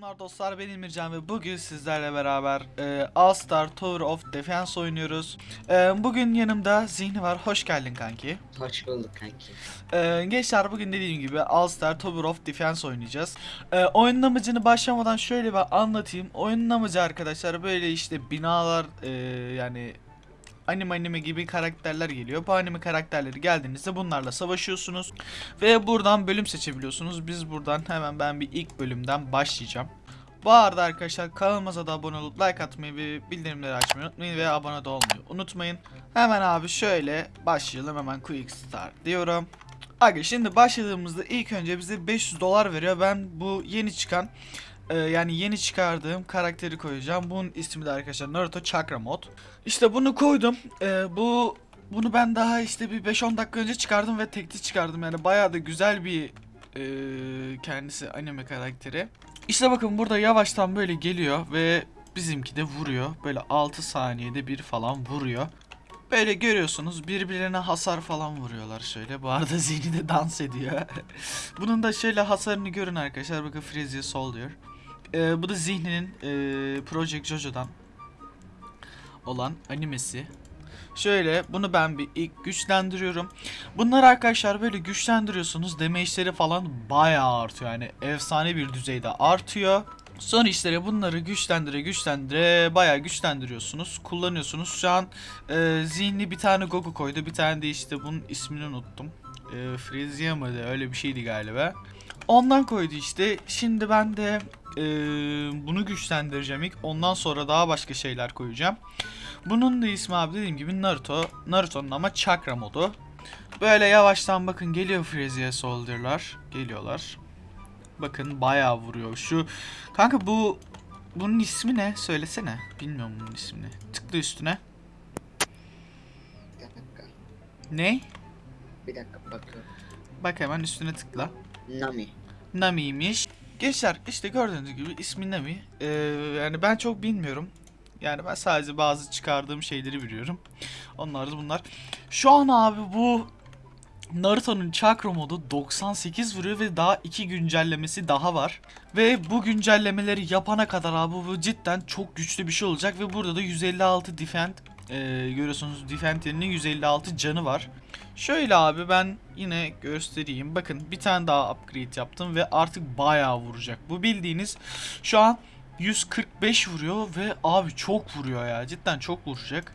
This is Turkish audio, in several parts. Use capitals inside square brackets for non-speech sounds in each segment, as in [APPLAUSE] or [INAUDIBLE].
Selamlar dostlar ben Emircan ve bugün sizlerle beraber e, All Star Tower of Defense oynuyoruz. E, bugün yanımda Zihni var. Hoş geldin kanki. Hoş bulduk kanki. E, gençler bugün dediğim gibi All Star Tower of Defense oynayacağız. E, oyunun amacını başlamadan şöyle bir anlatayım. Oyunun amacı arkadaşlar böyle işte binalar e, yani anime anime gibi karakterler geliyor. Bu anime karakterleri geldiğinizde bunlarla savaşıyorsunuz. Ve buradan bölüm seçebiliyorsunuz. Biz buradan hemen ben bir ilk bölümden başlayacağım. Bu arada arkadaşlar kanalımıza da abone olup like atmayı ve bildirimleri açmayı unutmayın ve abone de olmayı unutmayın. Hemen abi şöyle başlayalım hemen quick start diyorum. Aga şimdi başladığımızda ilk önce bize 500 dolar veriyor. Ben bu yeni çıkan e, yani yeni çıkardığım karakteri koyacağım. Bunun ismi de arkadaşlar Naruto Chakra Mod. İşte bunu koydum. E, bu bunu ben daha işte bir 5-10 dakika önce çıkardım ve tekli çıkardım. Yani bayağı da güzel bir e, kendisi anime karakteri. İşte bakın burada yavaştan böyle geliyor ve bizimki de vuruyor. Böyle 6 saniyede bir falan vuruyor. Böyle görüyorsunuz birbirlerine hasar falan vuruyorlar şöyle. Bu arada [LAUGHS] Zihni de dans ediyor. [LAUGHS] Bunun da şöyle hasarını görün arkadaşlar. Bakın Frezia Soldier. Ee, bu da Zihni'nin e, Project Jojo'dan olan animesi. Şöyle bunu ben bir ilk güçlendiriyorum. Bunları arkadaşlar böyle güçlendiriyorsunuz. Damage'leri falan bayağı artıyor. Yani efsane bir düzeyde artıyor. Sonra işlere bunları güçlendire güçlendire bayağı güçlendiriyorsunuz. Kullanıyorsunuz. Şu an e, zihni bir tane Goku koydu. Bir tane de işte bunun ismini unuttum. E, Frezia mıydı? Öyle bir şeydi galiba. Ondan koydu işte. Şimdi ben de e, bunu güçlendireceğim ilk. Ondan sonra daha başka şeyler koyacağım. Bunun da ismi abi dediğim gibi Naruto. Naruto'nun ama Chakra modu. Böyle yavaştan bakın geliyor Frezia Soldier'lar. Geliyorlar. Bakın bayağı vuruyor. Şu kanka bu bunun ismi ne? Söylesene. Bilmiyorum bunun ismini. Tıkla üstüne. Bir dakika. Ne? Bir dakika bakıyorum. Bak hemen üstüne tıkla. Nami. Nami'ymiş. Gençler işte gördüğünüz gibi ismi Nami. Ee, yani ben çok bilmiyorum. Yani ben sadece bazı çıkardığım şeyleri biliyorum. Onlar da bunlar. Şu an abi bu Naruto'nun Chakra modu 98 vuruyor ve daha iki güncellemesi daha var. Ve bu güncellemeleri yapana kadar abi bu cidden çok güçlü bir şey olacak ve burada da 156 defend e, görüyorsunuz defend'inin 156 canı var. Şöyle abi ben yine göstereyim. Bakın bir tane daha upgrade yaptım ve artık bayağı vuracak. Bu bildiğiniz şu an 145 vuruyor ve abi çok vuruyor ya. Cidden çok vuracak.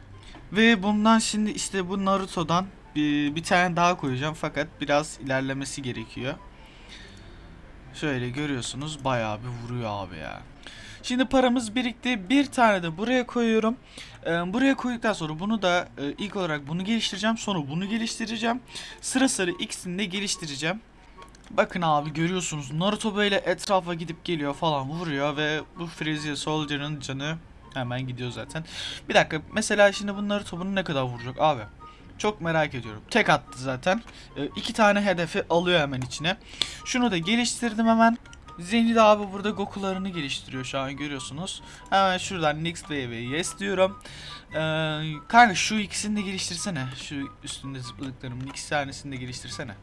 Ve bundan şimdi işte bu Naruto'dan bir, bir tane daha koyacağım fakat biraz ilerlemesi gerekiyor. Şöyle görüyorsunuz bayağı bir vuruyor abi ya. Şimdi paramız birikti. Bir tane de buraya koyuyorum. Ee, buraya koyduktan sonra bunu da e, ilk olarak bunu geliştireceğim. Sonra bunu geliştireceğim. Sıra sıra ikisini de geliştireceğim. Bakın abi görüyorsunuz Naruto böyle etrafa gidip geliyor falan vuruyor ve bu Frezia Soldier'ın canı hemen gidiyor zaten. Bir dakika mesela şimdi bu Naruto bunu ne kadar vuracak abi? Çok merak ediyorum. Tek attı zaten. Ee, iki tane hedefi alıyor hemen içine. Şunu da geliştirdim hemen. De abi burada Goku'larını geliştiriyor şu an görüyorsunuz. Hemen şuradan Next Wave'e yes diyorum. Ee, kanka şu ikisini de geliştirsene. Şu üstünde zıpladıklarımın iki tanesini de geliştirsene.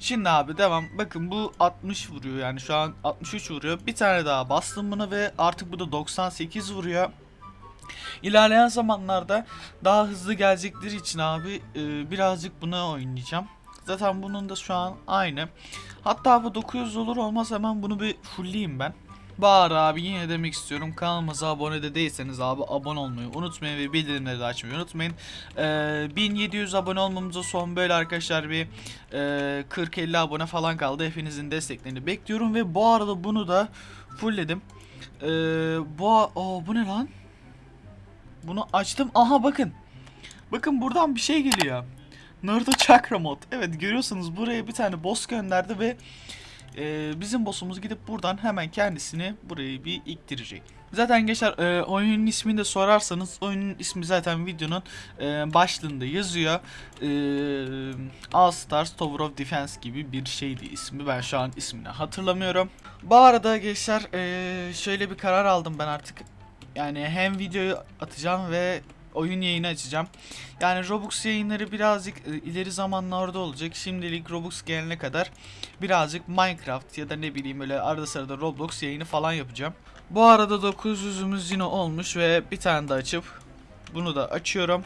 Şimdi abi devam. Bakın bu 60 vuruyor yani şu an 63 vuruyor. Bir tane daha bastım buna ve artık bu da 98 vuruyor. İlerleyen zamanlarda daha hızlı gelecekleri için abi e, birazcık buna oynayacağım. Zaten bunun da şu an aynı. Hatta bu 900 olur olmaz hemen bunu bir fullleyeyim ben. Bağır abi yine demek istiyorum kanalımıza abone de değilseniz abi abone olmayı unutmayın ve bildirimleri de açmayı unutmayın. Ee, 1700 abone olmamıza son böyle arkadaşlar bir e, 40-50 abone falan kaldı. Hepinizin desteklerini bekliyorum ve bu arada bunu da fullledim. Ee, bu, aa, bu ne lan? Bunu açtım. Aha bakın. Bakın buradan bir şey geliyor. Naruto Chakra mod. Evet görüyorsunuz buraya bir tane boss gönderdi ve e, bizim boss'umuz gidip buradan hemen kendisini burayı bir iktirecek. Zaten gençler e, oyunun ismini de sorarsanız oyunun ismi zaten videonun e, başlığında yazıyor. E, All Stars Tower of Defense gibi bir şeydi ismi. Ben şu an ismini hatırlamıyorum. Bu arada gençler e, şöyle bir karar aldım ben artık. Yani hem videoyu atacağım ve oyun yayını açacağım. Yani Robux yayınları birazcık e, ileri zamanlarda olacak. Şimdilik Robux gelene kadar birazcık Minecraft ya da ne bileyim öyle arada sırada Roblox yayını falan yapacağım. Bu arada 900'ümüz yine olmuş ve bir tane de açıp bunu da açıyorum.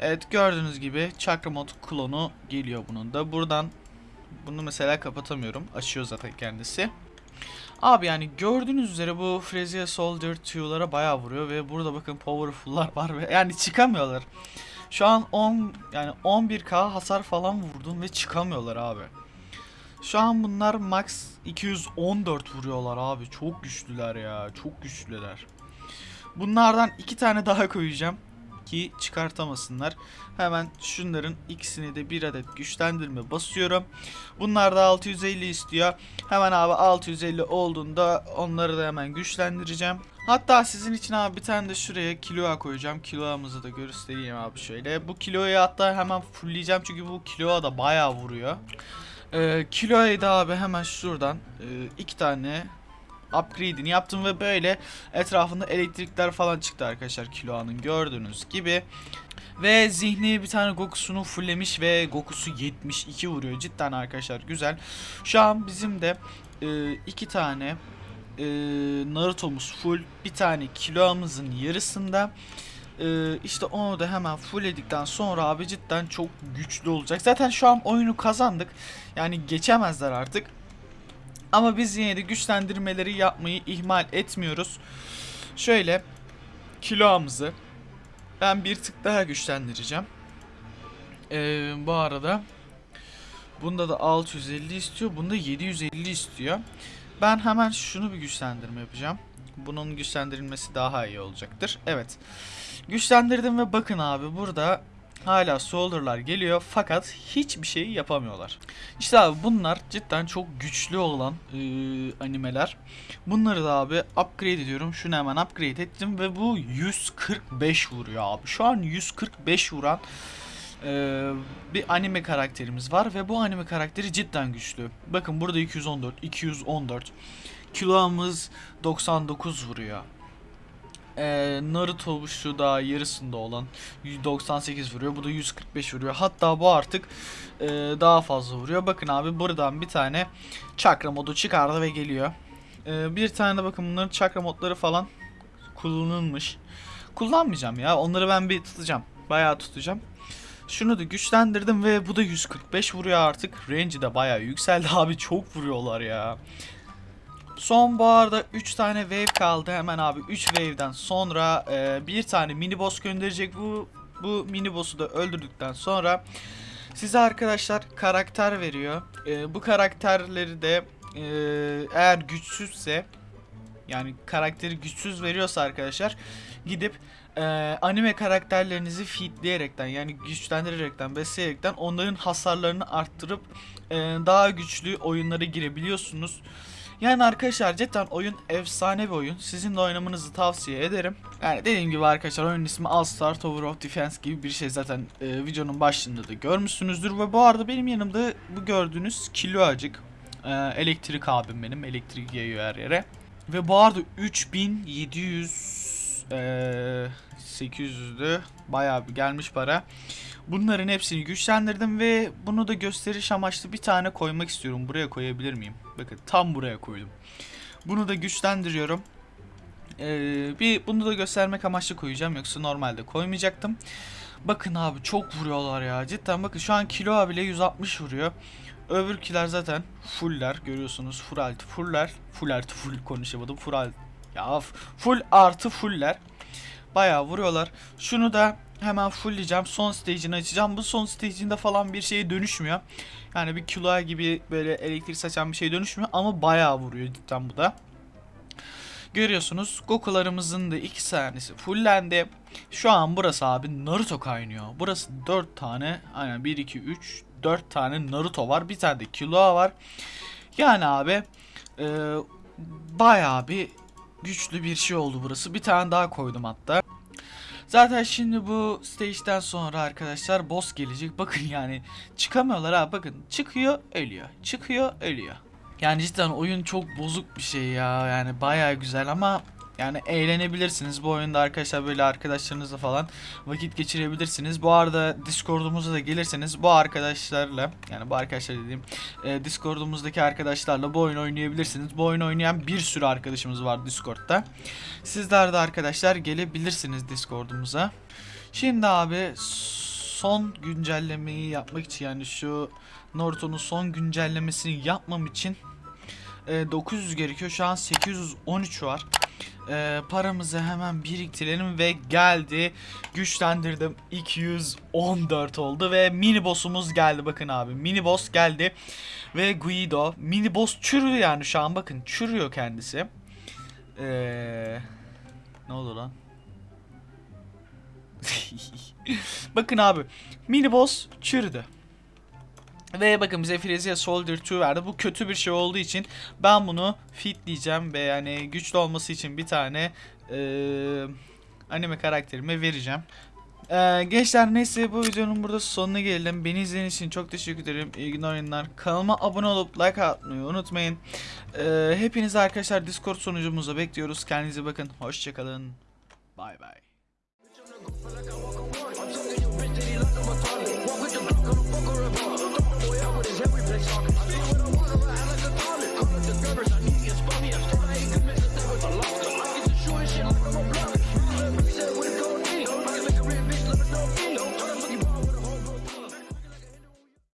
Evet gördüğünüz gibi Chakramot klonu geliyor bunun da. Buradan bunu mesela kapatamıyorum. Açıyor zaten kendisi. Abi yani gördüğünüz üzere bu Frezia Soldier Q'lara bayağı vuruyor ve burada bakın powerful'lar var ve yani çıkamıyorlar. Şu an 10 yani 11k hasar falan vurdum ve çıkamıyorlar abi. Şu an bunlar max 214 vuruyorlar abi. Çok güçlüler ya. Çok güçlüler. Bunlardan iki tane daha koyacağım ki çıkartamasınlar. Hemen şunların ikisini de bir adet güçlendirme basıyorum. Bunlar da 650 istiyor. Hemen abi 650 olduğunda onları da hemen güçlendireceğim. Hatta sizin için abi bir tane de şuraya kiloa koyacağım. Kiloamızı da göstereyim abi şöyle. Bu kiloyu hatta hemen fullleyeceğim çünkü bu kiloa da bayağı vuruyor. Ee, kiloyu da abi hemen şuradan e, iki tane upgrade'ini yaptım ve böyle etrafında elektrikler falan çıktı arkadaşlar Kiloa'nın gördüğünüz gibi. Ve zihni bir tane Goku'sunu fulllemiş ve Goku'su 72 vuruyor. Cidden arkadaşlar güzel. Şu an bizim de e, iki tane e, Naruto'muz full. Bir tane Kiloa'mızın yarısında. E, işte onu da hemen fullledikten sonra abi cidden çok güçlü olacak. Zaten şu an oyunu kazandık. Yani geçemezler artık. Ama biz yine de güçlendirmeleri yapmayı ihmal etmiyoruz. Şöyle kiloamızı ben bir tık daha güçlendireceğim. Ee, bu arada bunda da 650 istiyor. Bunda 750 istiyor. Ben hemen şunu bir güçlendirme yapacağım. Bunun güçlendirilmesi daha iyi olacaktır. Evet. Güçlendirdim ve bakın abi burada hala solderlar geliyor fakat hiçbir şey yapamıyorlar. İşte abi bunlar cidden çok güçlü olan e, animeler. Bunları da abi upgrade ediyorum. Şunu hemen upgrade ettim ve bu 145 vuruyor abi. Şu an 145 vuran e, bir anime karakterimiz var ve bu anime karakteri cidden güçlü. Bakın burada 214, 214. Kilomuz 99 vuruyor. Ee, Naruto şu da yarısında olan 198 vuruyor. Bu da 145 vuruyor. Hatta bu artık e, daha fazla vuruyor. Bakın abi buradan bir tane çakra modu çıkardı ve geliyor. Ee, bir tane de bakın bunların çakra modları falan kullanılmış. Kullanmayacağım ya. Onları ben bir tutacağım. Bayağı tutacağım. Şunu da güçlendirdim ve bu da 145 vuruyor artık. Range'i de bayağı yükseldi [LAUGHS] abi. Çok vuruyorlar ya. Son bu arada 3 tane wave kaldı. Hemen abi 3 wave'den sonra e, bir tane mini boss gönderecek. Bu bu mini boss'u da öldürdükten sonra size arkadaşlar karakter veriyor. E, bu karakterleri de e, eğer güçsüzse yani karakteri güçsüz veriyorsa arkadaşlar gidip e, anime karakterlerinizi feedleyerekten yani güçlendirerekten besleyerekten onların hasarlarını arttırıp e, daha güçlü oyunlara girebiliyorsunuz. Yani arkadaşlar cidden oyun efsane bir oyun. Sizin de oynamanızı tavsiye ederim. Yani dediğim gibi arkadaşlar oyunun ismi All Star Tower of Defense gibi bir şey zaten e, videonun başlığında da görmüşsünüzdür. Ve bu arada benim yanımda bu gördüğünüz kiloacık e, elektrik abim benim. Elektrik yayıyor her yere. Ve bu arada 3700 e, 800'dü. Bayağı bir gelmiş para. Bunların hepsini güçlendirdim ve bunu da gösteriş amaçlı bir tane koymak istiyorum. Buraya koyabilir miyim? Bakın tam buraya koydum. Bunu da güçlendiriyorum. Ee, bir bunu da göstermek amaçlı koyacağım yoksa normalde koymayacaktım. Bakın abi çok vuruyorlar ya. Cidden bakın şu an kilo bile 160 vuruyor. Öbürkiler zaten fuller görüyorsunuz. Full artı fuller. Full artı full konuşamadım. Full ya full artı fuller. Bayağı vuruyorlar. Şunu da hemen fullleyeceğim. Son stage'ini açacağım. Bu son stage'inde falan bir şeye dönüşmüyor. Yani bir kiloa gibi böyle elektrik saçan bir şey dönüşmüyor. Ama bayağı vuruyor cidden bu da. Görüyorsunuz Goku'larımızın da iki tanesi fullendi. Şu an burası abi Naruto kaynıyor. Burası 4 tane aynen 1 2 3 4 tane Naruto var. Bir tane de Killua var. Yani abi e, bayağı bir güçlü bir şey oldu burası. Bir tane daha koydum hatta. Zaten şimdi bu stage'den sonra arkadaşlar boss gelecek. Bakın yani çıkamıyorlar ha bakın. Çıkıyor ölüyor. Çıkıyor ölüyor. Yani cidden oyun çok bozuk bir şey ya. Yani bayağı güzel ama Yani eğlenebilirsiniz. Bu oyunda arkadaşlar böyle arkadaşlarınızla falan vakit geçirebilirsiniz. Bu arada Discord'umuza da gelirseniz bu arkadaşlarla yani bu arkadaşlar dediğim e, Discord'umuzdaki arkadaşlarla bu oyunu oynayabilirsiniz. Bu oyunu oynayan bir sürü arkadaşımız var Discord'da. Sizler de arkadaşlar gelebilirsiniz Discord'umuza. Şimdi abi son güncellemeyi yapmak için yani şu Naruto'nun son güncellemesini yapmam için e, 900 gerekiyor. Şu an 813 var. E, paramızı hemen biriktirelim ve geldi. Güçlendirdim. 214 oldu ve mini boss'umuz geldi. Bakın abi mini boss geldi. Ve Guido. Mini boss çürüyor yani şu an bakın. Çürüyor kendisi. Eee... Ne oldu lan? [LAUGHS] bakın abi. Mini boss çürüdü. Ve bakın bize Frezia Soldier 2 verdi. Bu kötü bir şey olduğu için ben bunu fit diyeceğim ve yani güçlü olması için bir tane e, anime karakterime vereceğim. Ee, gençler neyse bu videonun burada sonuna gelelim. Beni izlediğiniz için çok teşekkür ederim. İyi günler oyunlar. Kanalıma abone olup like atmayı unutmayın. Ee, hepinizi arkadaşlar Discord sunucumuza bekliyoruz. Kendinize bakın. Hoşçakalın. Bay bay. Walk they talking. I do what I want,